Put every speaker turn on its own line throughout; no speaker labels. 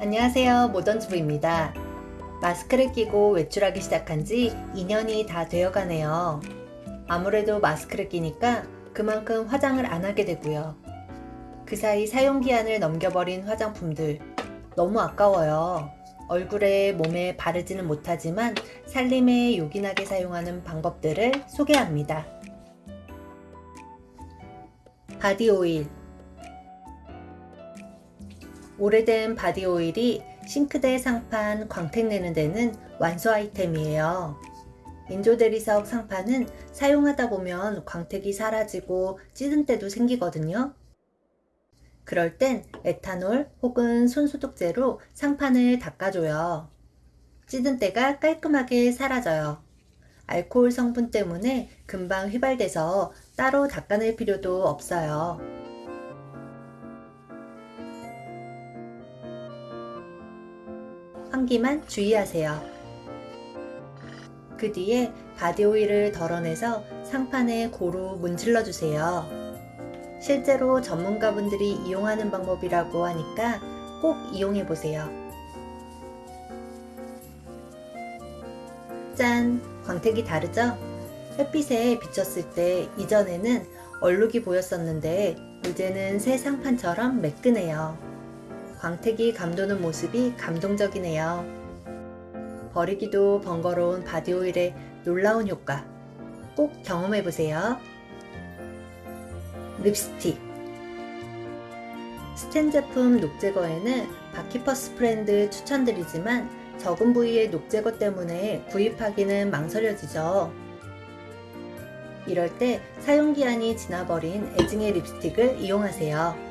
안녕하세요. 모던주부입니다. 마스크를 끼고 외출하기 시작한 지 2년이 다 되어 가네요. 아무래도 마스크를 끼니까 그만큼 화장을 안 하게 되고요. 그 사이 사용기한을 넘겨버린 화장품들 너무 아까워요. 얼굴에 몸에 바르지는 못하지만 살림에 요긴하게 사용하는 방법들을 소개합니다. 바디오일 오래된 바디오일이 싱크대 상판 광택 내는 데는 완소 아이템이에요. 인조대리석 상판은 사용하다 보면 광택이 사라지고 찌든 때도 생기거든요. 그럴 땐 에탄올 혹은 손소독제로 상판을 닦아줘요. 찌든 때가 깔끔하게 사라져요. 알코올 성분 때문에 금방 휘발돼서 따로 닦아낼 필요도 없어요. 환기만 주의하세요. 그 뒤에 바디오일을 덜어내서 상판에 고루 문질러 주세요. 실제로 전문가분들이 이용하는 방법이라고 하니까 꼭 이용해 보세요. 짠! 광택이 다르죠? 햇빛에 비쳤을 때 이전에는 얼룩이 보였었는데 이제는 새 상판처럼 매끈해요. 광택이 감도는 모습이 감동적이네요. 버리기도 번거로운 바디오일의 놀라운 효과 꼭 경험해보세요. 립스틱 스텐 제품 녹 제거에는 Bar Keepers Friend 추천드리지만 적은 부위의 녹 제거 때문에 구입하기는 망설여지죠. 이럴 때 사용기한이 지나버린 애증의 립스틱을 이용하세요.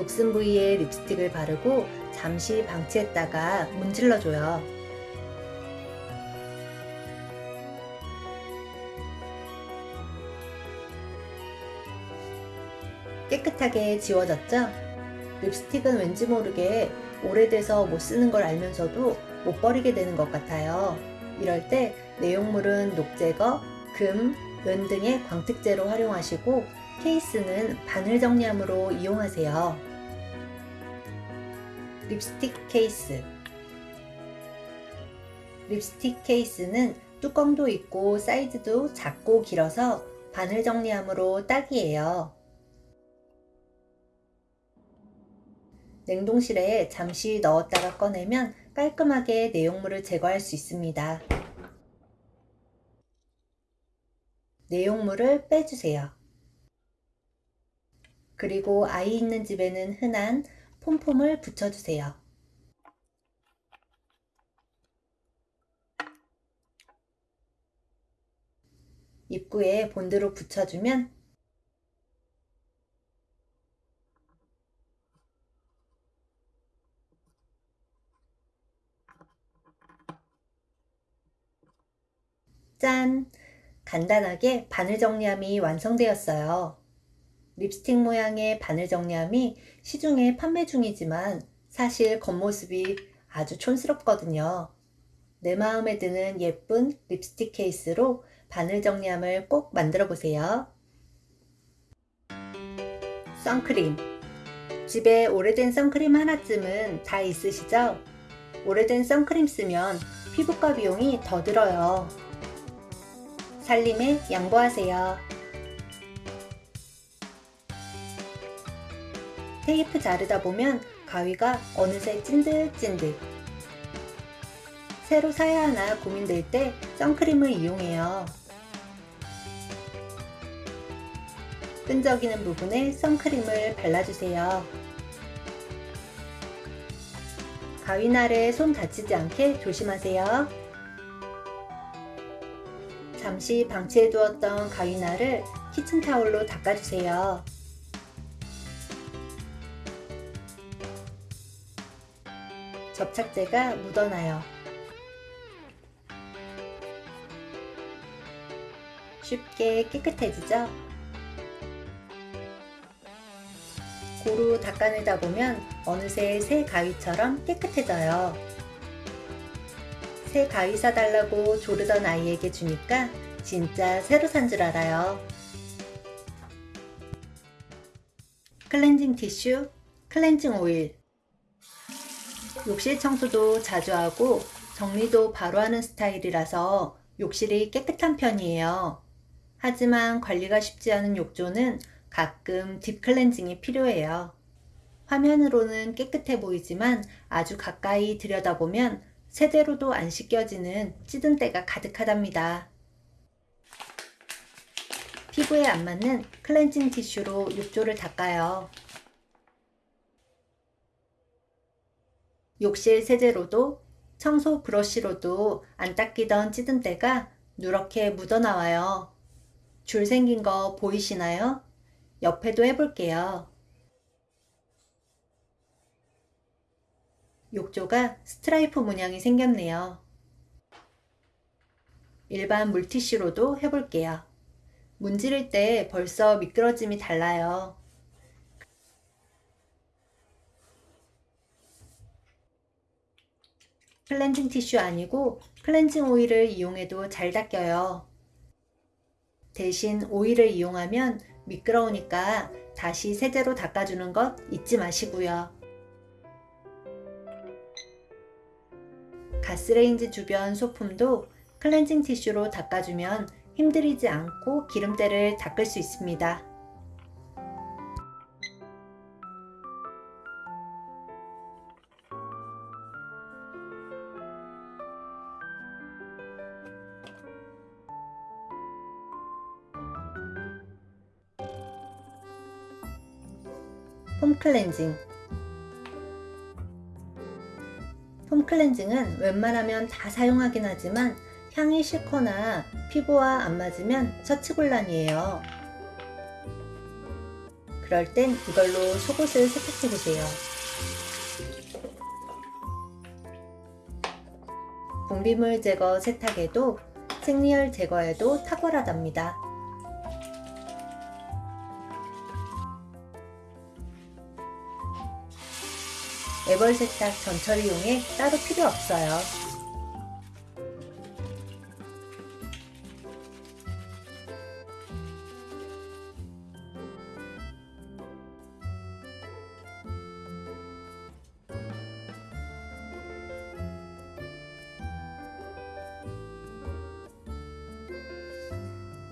녹슨 부위에 립스틱을 바르고 잠시 방치했다가 문질러줘요. 깨끗하게 지워졌죠? 립스틱은 왠지 모르게 오래돼서 못 쓰는 걸 알면서도 못 버리게 되는 것 같아요. 이럴 때 내용물은 녹제거, 금, 은 등의 광택제로 활용하시고 케이스는 바늘 정리함으로 이용하세요. 립스틱 케이스 립스틱 케이스는 뚜껑도 있고 사이즈도 작고 길어서 바늘 정리함으로 딱이에요. 냉동실에 잠시 넣었다가 꺼내면 깔끔하게 내용물을 제거할 수 있습니다. 내용물을 빼주세요. 그리고 아이 있는 집에는 흔한 폼폼을 붙여주세요. 입구에 본드로 붙여주면 짠! 간단하게 바늘 정리함이 완성되었어요. 립스틱 모양의 바늘 정리함이 시중에 판매 중이지만 사실 겉모습이 아주 촌스럽거든요. 내 마음에 드는 예쁜 립스틱 케이스로 바늘 정리함을 꼭 만들어 보세요. 선크림 집에 오래된 선크림 하나쯤은 다 있으시죠? 오래된 선크림 쓰면 피부과 비용이 더 들어요. 살림에 양보하세요. 테이프 자르다 보면 가위가 어느새 찐득찐득 새로 사야 하나 고민될 때 선크림을 이용해요. 끈적이는 부분에 선크림을 발라주세요. 가위날에 손 다치지 않게 조심하세요. 잠시 방치해두었던 가위날을 키친타올로 닦아주세요. 접착제가 묻어나요. 쉽게 깨끗해지죠? 고루 닦아내다 보면 어느새 새 가위처럼 깨끗해져요. 새 가위 사달라고 조르던 아이에게 주니까 진짜 새로 산 줄 알아요. 클렌징 티슈, 클렌징 오일. 욕실 청소도 자주 하고 정리도 바로 하는 스타일이라서 욕실이 깨끗한 편이에요. 하지만 관리가 쉽지 않은 욕조는 가끔 딥클렌징이 필요해요. 화면으로는 깨끗해 보이지만 아주 가까이 들여다보면 세대로도 안 씻겨지는 찌든 때가 가득하답니다. 피부에 안 맞는 클렌징 티슈로 욕조를 닦아요. 욕실 세제로도 청소 브러쉬로도 안 닦이던 찌든 때가 누렇게 묻어나와요. 줄 생긴 거 보이시나요? 옆에도 해볼게요. 욕조가 스트라이프 문양이 생겼네요. 일반 물티슈로도 해볼게요. 문지를 때 벌써 미끄러짐이 달라요. 클렌징 티슈 아니고 클렌징 오일을 이용해도 잘 닦여요. 대신 오일을 이용하면 미끄러우니까 다시 세제로 닦아주는 것 잊지 마시고요. 가스레인지 주변 소품도 클렌징 티슈로 닦아주면 힘들이지 않고 기름때를 닦을 수 있습니다. 폼 클렌징 폼 클렌징은 웬만하면 다 사용하긴 하지만 향이 싫거나 피부와 안 맞으면 처치곤란이에요. 그럴 땐 이걸로 속옷을 세탁해 보세요. 분비물 제거 세탁에도 생리혈 제거에도 탁월하답니다. 애벌 세탁 전처리용에 따로 필요 없어요.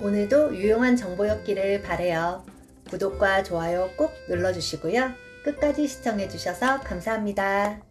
오늘도 유용한 정보였기를 바래요. 구독과 좋아요 꼭 눌러주시고요. 끝까지 시청해주셔서 감사합니다.